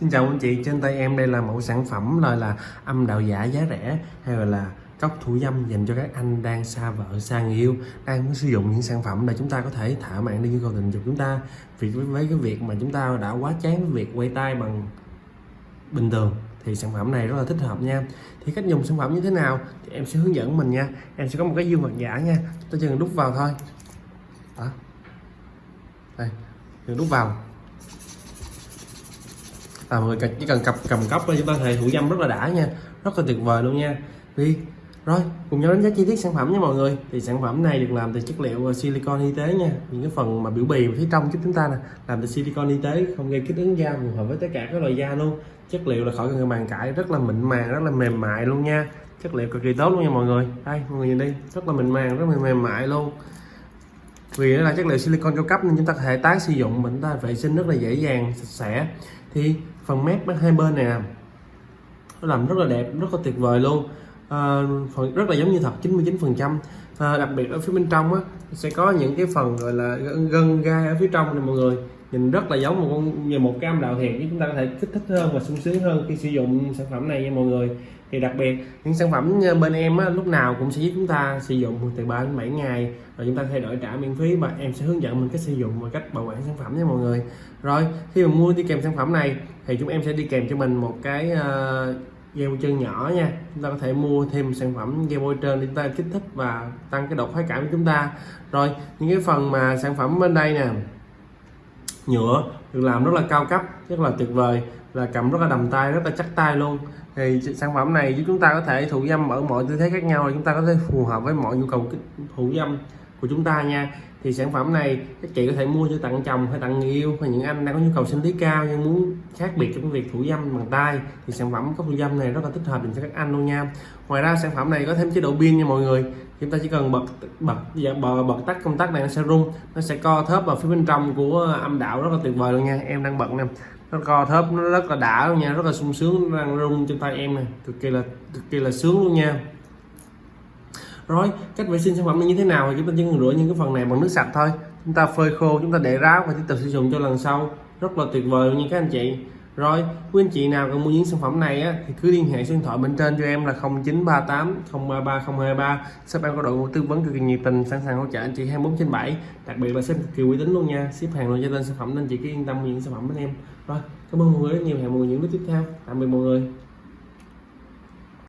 Xin chào anh chị, trên tay em đây là mẫu sản phẩm là là âm đạo giả giá rẻ hay gọi là cốc thủ dâm dành cho các anh đang xa vợ, xa người yêu đang muốn sử dụng những sản phẩm để chúng ta có thể thả mạng đi nhu cầu tình dục chúng ta. Vì với, với cái việc mà chúng ta đã quá chán với việc quay tay bằng bình thường thì sản phẩm này rất là thích hợp nha. Thì cách dùng sản phẩm như thế nào thì em sẽ hướng dẫn mình nha. Em sẽ có một cái dương vật giả nha. Chúng ta chỉ cần đút vào thôi. Đó. Đây đừng đút vào à, mọi người chỉ cần cầm cầm cốc thôi chúng ta thể thủ dâm rất là đã nha. Rất là tuyệt vời luôn nha. Đi rồi cùng nhau đánh giá chi tiết sản phẩm nha mọi người. Thì sản phẩm này được làm từ chất liệu ờ, silicon y tế nha. Những cái phần mà biểu bì phía trong giúp chúng ta nè làm từ silicon y tế không gây kích ứng da phù hợp với tất cả các loại da luôn. Chất liệu là khỏi cần bàn cãi rất là mịn màng rất là mềm mại luôn nha. Chất liệu cực kỳ tốt luôn nha mọi người. Đây mọi người nhìn đi rất là mịn màng rất là mềm mại luôn vì nó là chất liệu silicon cao cấp nên chúng ta có thể tái sử dụng mình ta vệ sinh rất là dễ dàng sạch sẽ. Thì phần mép hai bên này nó làm rất là đẹp rất là tuyệt vời luôn. À, phần rất là giống như thật 99 phần trăm. À, đặc biệt ở phía bên trong á sẽ có những cái phần gọi là gân gai ở phía trong này mọi người nhìn rất là giống một con như một cam đạo thiệt chứ chúng ta có thể kích thích hơn và sung sướng hơn khi sử dụng sản phẩm này nha mọi người. Thì đặc biệt những sản phẩm bên em á, lúc nào cũng sẽ giúp chúng ta sử dụng từ 3 đến 7 ngày rồi chúng ta thay đổi trả miễn phí và em sẽ hướng dẫn mình cách sử dụng và cách bảo quản sản phẩm nha mọi người. Rồi khi mà mua đi kèm sản phẩm này thì chúng em sẽ đi kèm cho mình một cái uh, dây bôi chân nhỏ nha. Chúng ta có thể mua thêm sản phẩm dây bôi trơn để chúng ta kích thích và tăng cái độ khoái cảm của chúng ta. Rồi những cái phần mà sản phẩm bên đây nè nhựa, được làm rất là cao cấp, rất là tuyệt vời là cầm rất là đầm tay, rất là chắc tay luôn. Thì sản phẩm này giúp chúng ta có thể thủ dâm ở mọi tư thế khác nhau, chúng ta có thể phù hợp với mọi nhu cầu thủ dâm của chúng ta nha. Thì sản phẩm này các chị có thể mua cho tặng chồng hay tặng người yêu hay những anh đang có nhu cầu sinh lý cao nhưng muốn khác biệt trong cái việc thủ dâm bằng tay thì sản phẩm có thủ dâm này rất là thích hợp dành cho các anh luôn nha. Ngoài ra sản phẩm này có thêm chế độ pin nha mọi người. Chúng ta chỉ cần bật bật dạ, bật, bật tắt công tắc này nó sẽ rung nó sẽ co thớp vào phía bên trong của âm đạo rất là tuyệt vời luôn nha. Em đang bật nè nó co thớp nó rất là đã luôn nha rất là sung sướng đang rung trên tay em này cực kỳ là cực kỳ là sướng luôn nha rồi cách vệ sinh sản phẩm như thế nào thì chúng ta chỉ cần rửa những cái phần này bằng nước sạch thôi. Chúng ta phơi khô chúng ta để ráo và tiếp tục sử dụng cho lần sau. Rất là tuyệt vời luôn nha các anh chị. Rồi quý anh chị nào cần mua những sản phẩm này á, thì cứ liên hệ số điện thoại bên trên cho em là 0938 033 023 shop em có đội ngũ tư vấn cực kỳ nhiệt tình sẵn sàng hỗ trợ anh chị 24 trên 7 đặc biệt là ship cực kỳ uy tín luôn nha. Ship hàng luôn cho tên sản phẩm nên chị cứ yên tâm mua những sản phẩm bên em. Rồi cảm ơn mọi người rất nhiều. Hẹn mọi người những video tiếp theo. Tạm biệt mọi người.